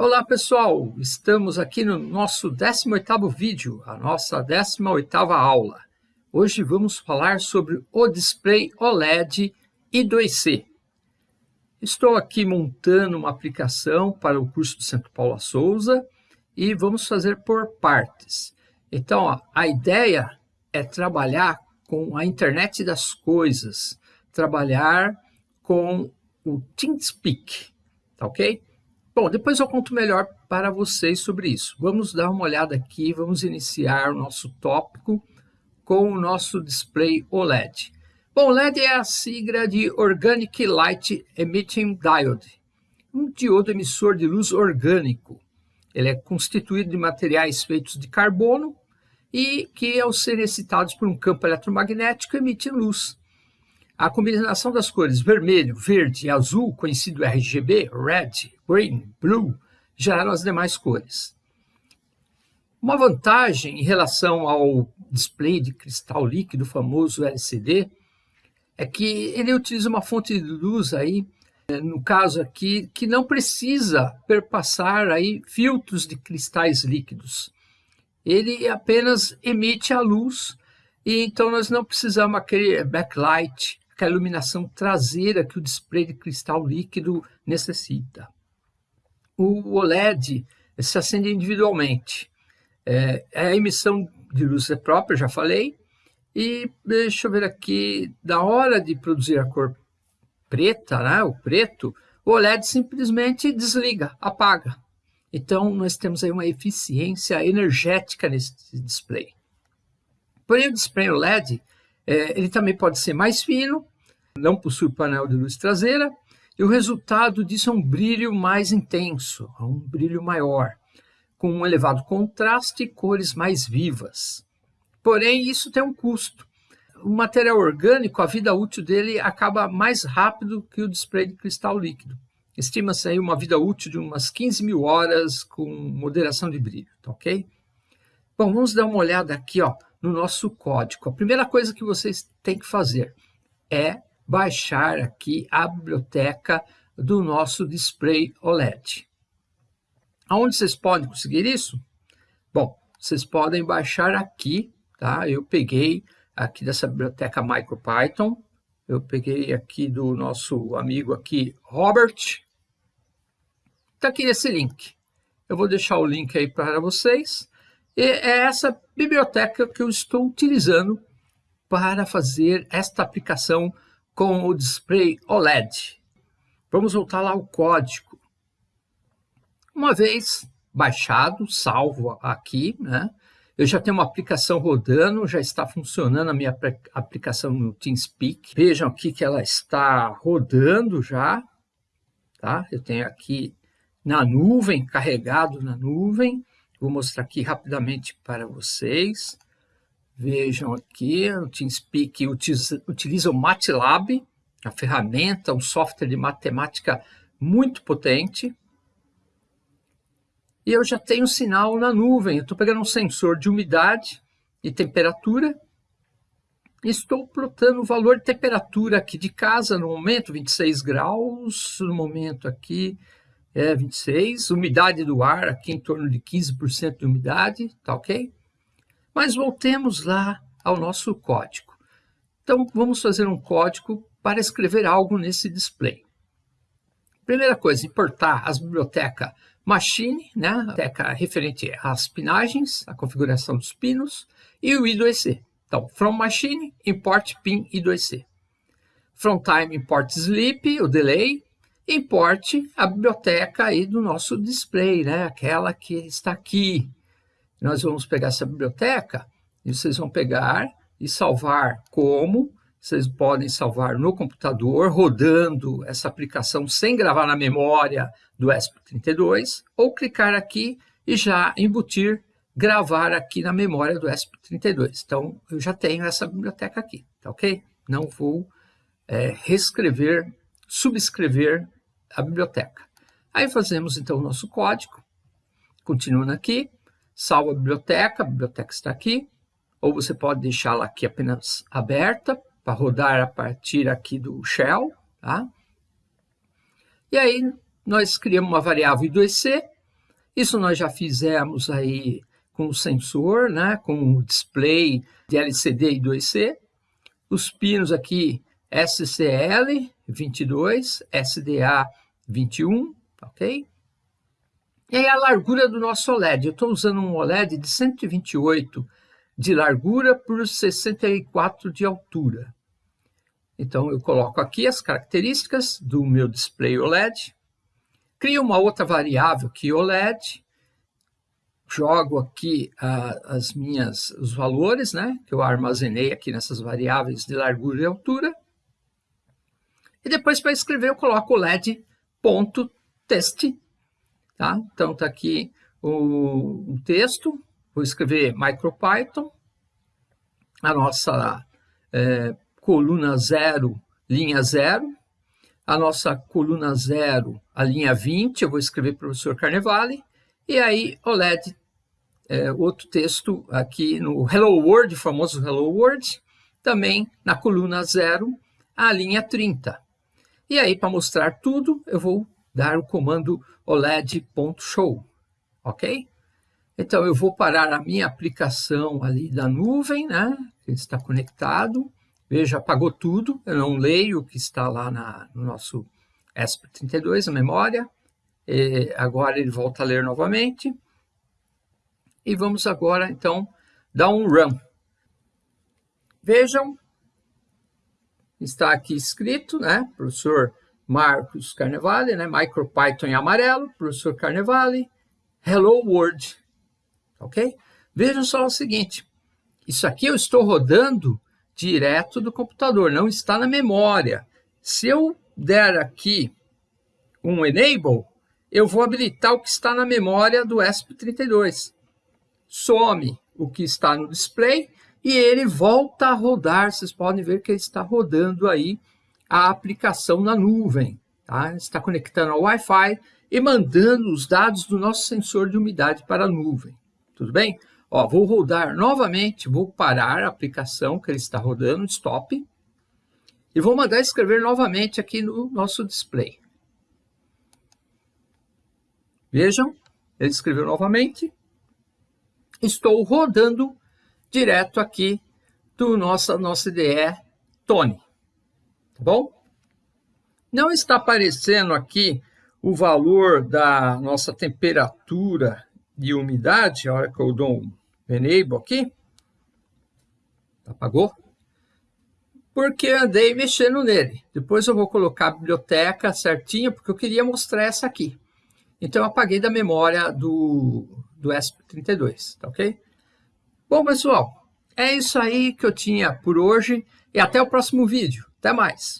Olá pessoal, estamos aqui no nosso 18º vídeo, a nossa 18ª aula. Hoje vamos falar sobre o display OLED I2C. Estou aqui montando uma aplicação para o curso do Centro Paula Souza e vamos fazer por partes. Então, ó, a ideia é trabalhar com a internet das coisas, trabalhar com o TeamSpeak, tá ok? Bom, depois eu conto melhor para vocês sobre isso. Vamos dar uma olhada aqui, vamos iniciar o nosso tópico com o nosso display OLED. Bom, LED é a sigla de Organic Light Emitting Diode, um diodo emissor de luz orgânico. Ele é constituído de materiais feitos de carbono e que, ao serem excitados por um campo eletromagnético, emitem luz. A combinação das cores vermelho, verde e azul, conhecido RGB, Red, Green, Blue, geraram as demais cores. Uma vantagem em relação ao display de cristal líquido, famoso LCD, é que ele utiliza uma fonte de luz aí, no caso aqui, que não precisa perpassar aí filtros de cristais líquidos. Ele apenas emite a luz e então nós não precisamos aquele backlight que a iluminação traseira que o display de cristal líquido necessita. O OLED se acende individualmente. É, a emissão de luz é própria, já falei, e deixa eu ver aqui, da hora de produzir a cor preta, né, o preto, o OLED simplesmente desliga, apaga. Então, nós temos aí uma eficiência energética nesse display. Porém, o display OLED é, ele também pode ser mais fino, não possui painel de luz traseira, e o resultado disso é um brilho mais intenso, um brilho maior, com um elevado contraste e cores mais vivas. Porém, isso tem um custo. O material orgânico, a vida útil dele acaba mais rápido que o display de cristal líquido. Estima-se aí uma vida útil de umas 15 mil horas com moderação de brilho, tá ok? Bom, vamos dar uma olhada aqui, ó, no nosso código. A primeira coisa que vocês têm que fazer é baixar aqui a biblioteca do nosso display OLED. Aonde vocês podem conseguir isso? Bom, vocês podem baixar aqui, tá? Eu peguei aqui dessa biblioteca MicroPython, eu peguei aqui do nosso amigo aqui, Robert, está aqui nesse link. Eu vou deixar o link aí para vocês. E é essa biblioteca que eu estou utilizando para fazer esta aplicação com o display OLED. Vamos voltar lá ao código. Uma vez baixado, salvo aqui, né? Eu já tenho uma aplicação rodando, já está funcionando a minha aplicação no TeamSpeak. Vejam aqui que ela está rodando já, tá? Eu tenho aqui na nuvem, carregado na nuvem. Vou mostrar aqui rapidamente para vocês. Vejam aqui, o TeamSpeak utiliza, utiliza o MATLAB, a ferramenta, um software de matemática muito potente. E eu já tenho sinal na nuvem. estou pegando um sensor de umidade e temperatura. Estou plotando o valor de temperatura aqui de casa no momento, 26 graus, no momento aqui é 26, umidade do ar aqui em torno de 15% de umidade, tá ok? Mas voltemos lá ao nosso código. Então, vamos fazer um código para escrever algo nesse display. Primeira coisa, importar as bibliotecas Machine, né, a biblioteca referente às pinagens, a configuração dos pinos, e o I2C. Então, from machine, import pin I2C. From time, import sleep, o delay, importe a biblioteca aí do nosso display, né? aquela que está aqui. Nós vamos pegar essa biblioteca e vocês vão pegar e salvar como. Vocês podem salvar no computador, rodando essa aplicação sem gravar na memória do ESP32, ou clicar aqui e já embutir, gravar aqui na memória do ESP32. Então, eu já tenho essa biblioteca aqui, tá ok? Não vou é, reescrever, subscrever a biblioteca. Aí fazemos então o nosso código, continuando aqui, salva a biblioteca, a biblioteca está aqui, ou você pode deixá-la aqui apenas aberta, para rodar a partir aqui do shell, tá? E aí nós criamos uma variável I2C Isso nós já fizemos aí com o sensor, né, com o display de LCD e 2C. Os pinos aqui SCL 22, SDA 21, ok? E aí a largura do nosso OLED. Eu estou usando um OLED de 128 de largura por 64 de altura. Então eu coloco aqui as características do meu display OLED, crio uma outra variável que OLED, jogo aqui uh, as minhas, os valores, né, que eu armazenei aqui nessas variáveis de largura e altura, e depois para escrever eu coloco LED.test, tá? Então está aqui o, o, texto, vou escrever MicroPython, a nossa é, coluna 0, linha 0, a nossa coluna 0, a linha 20, eu vou escrever professor Carnevale, e aí o LED, é, outro texto aqui no Hello World, famoso Hello World, também na coluna 0, a linha 30. E aí, para mostrar tudo, eu vou dar o comando oled.show, ok? Então, eu vou parar a minha aplicação ali da nuvem, né? Que está conectado. Veja, apagou tudo. Eu não leio o que está lá na, no nosso ESP32, a memória. E agora ele volta a ler novamente. E vamos agora, então, dar um run. Vejam está aqui escrito, né? Professor Marcos Carnevale, né? MicroPython em amarelo, professor Carnevale, Hello World, ok? Vejam só o seguinte, isso aqui eu estou rodando direto do computador, não está na memória. Se eu der aqui um Enable, eu vou habilitar o que está na memória do ESP32. Some o que está no display e ele volta a rodar. Vocês podem ver que ele está rodando aí a aplicação na nuvem. Tá? Está conectando ao Wi-Fi e mandando os dados do nosso sensor de umidade para a nuvem. Tudo bem? Ó, vou rodar novamente, vou parar a aplicação que ele está rodando, stop, e vou mandar escrever novamente aqui no nosso display. Vejam, ele escreveu novamente. Estou rodando direto aqui do nossa, nossa IDE Tony. Tá bom? Não está aparecendo aqui o valor da nossa temperatura de umidade, a hora que eu dou um enable aqui. Apagou? Porque andei mexendo nele. Depois eu vou colocar a biblioteca certinha, porque eu queria mostrar essa aqui. Então eu apaguei da memória do, do ESP32, tá ok? Bom, pessoal, é isso aí que eu tinha por hoje e até o próximo vídeo. Até mais!